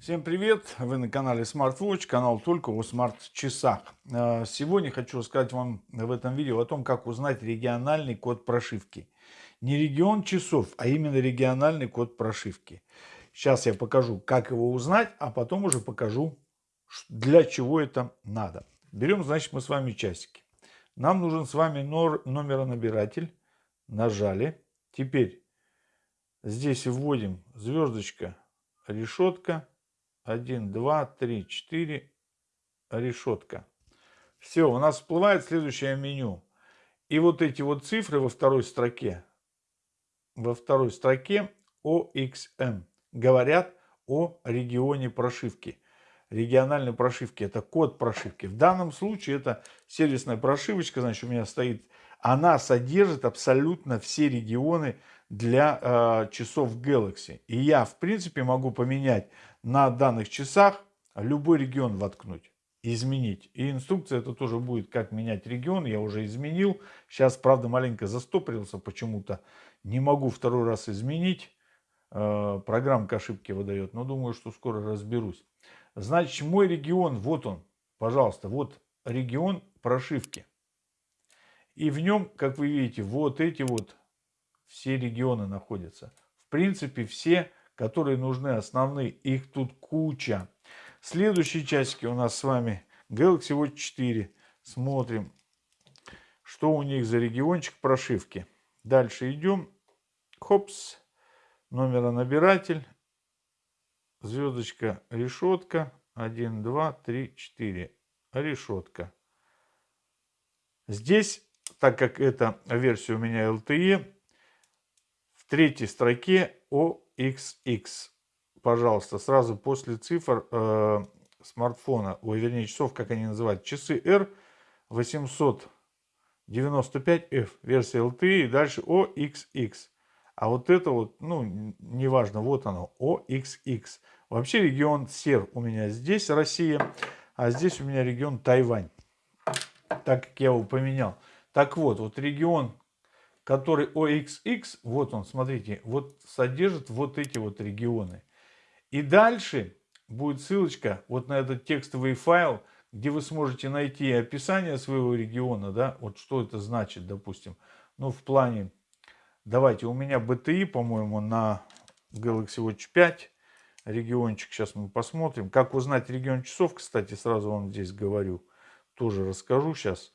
Всем привет! Вы на канале SmartWatch, канал только о смарт-часах. А, сегодня хочу рассказать вам в этом видео о том, как узнать региональный код прошивки. Не регион часов, а именно региональный код прошивки. Сейчас я покажу, как его узнать, а потом уже покажу, для чего это надо. Берем, значит, мы с вами часики. Нам нужен с вами номеронабиратель. Нажали. Теперь здесь вводим звездочка, решетка 1, 2, 3, 4, решетка. Все, у нас всплывает следующее меню. И вот эти вот цифры во второй строке, во второй строке OXM говорят о регионе прошивки. Региональной прошивки. Это код прошивки. В данном случае это сервисная прошивочка, значит, у меня стоит. Она содержит абсолютно все регионы для э, часов Galaxy. И я, в принципе, могу поменять на данных часах любой регион воткнуть, изменить. И инструкция это тоже будет, как менять регион, я уже изменил. Сейчас, правда, маленько застопорился почему-то. Не могу второй раз изменить. Э, программка ошибки выдает, но думаю, что скоро разберусь. Значит, мой регион, вот он, пожалуйста, вот регион прошивки. И в нем, как вы видите, вот эти вот все регионы находятся. В принципе, все которые нужны основные. Их тут куча. Следующие часики у нас с вами Galaxy Watch 4. Смотрим, что у них за региончик прошивки. Дальше идем. Хопс. Номеронабиратель. Звездочка, решетка. 1, 2, 3, 4. Решетка. Здесь, так как это версия у меня LTE, в третьей строке о XX. Пожалуйста, сразу после цифр э, смартфона, ой, вернее, часов, как они называют, часы R 895F, версия LTE, и дальше OXX. А вот это вот, ну, неважно, вот оно, OXX. Вообще регион СЕР у меня здесь Россия, а здесь у меня регион Тайвань, так как я его поменял. Так вот, вот регион который OXX, вот он, смотрите, вот содержит вот эти вот регионы. И дальше будет ссылочка вот на этот текстовый файл, где вы сможете найти описание своего региона, да, вот что это значит, допустим. Ну, в плане, давайте, у меня BTI, по-моему, на Galaxy Watch 5 региончик, сейчас мы посмотрим. Как узнать регион часов, кстати, сразу вам здесь говорю, тоже расскажу сейчас.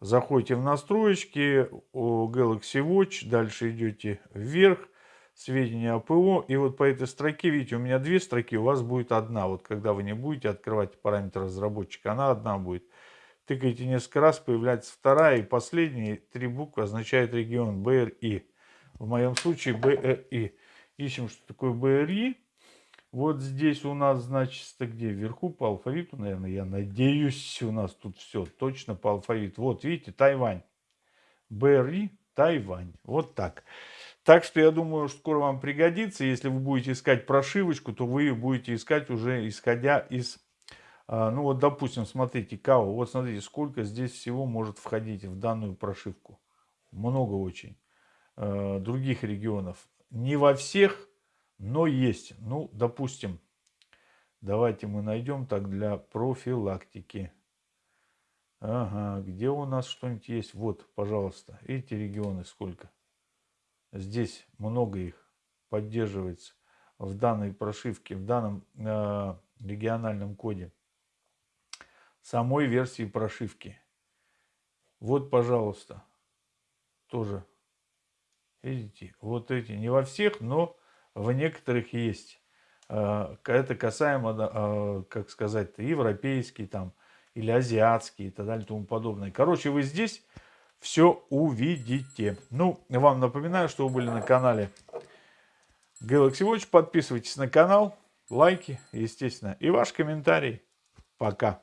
Заходите в настройки о Galaxy Watch, дальше идете вверх, сведения о ПО. И вот по этой строке, видите, у меня две строки, у вас будет одна. Вот когда вы не будете открывать параметр разработчика, она одна будет. Тыкаете несколько раз, появляется вторая и последние три буквы означают регион BRI. В моем случае BRI. Ищем, что такое BRI. Вот здесь у нас, значит, где? Вверху по алфавиту, наверное, я надеюсь, у нас тут все точно по алфавиту. Вот, видите, Тайвань. Берри, Тайвань. Вот так. Так что я думаю, что скоро вам пригодится. Если вы будете искать прошивочку, то вы будете искать уже исходя из... А, ну вот, допустим, смотрите, КАО. Вот смотрите, сколько здесь всего может входить в данную прошивку. Много очень. А, других регионов. Не во всех но есть. Ну, допустим, давайте мы найдем так для профилактики. Ага, где у нас что-нибудь есть? Вот, пожалуйста, эти регионы сколько? Здесь много их поддерживается в данной прошивке, в данном э, региональном коде самой версии прошивки. Вот, пожалуйста, тоже, видите, вот эти, не во всех, но в некоторых есть. А, это касаемо, а, как сказать, европейский там или азиатский и так далее и тому подобное. Короче, вы здесь все увидите. Ну, вам напоминаю, что вы были на канале Galaxy Watch. Подписывайтесь на канал, лайки, естественно, и ваш комментарий. Пока.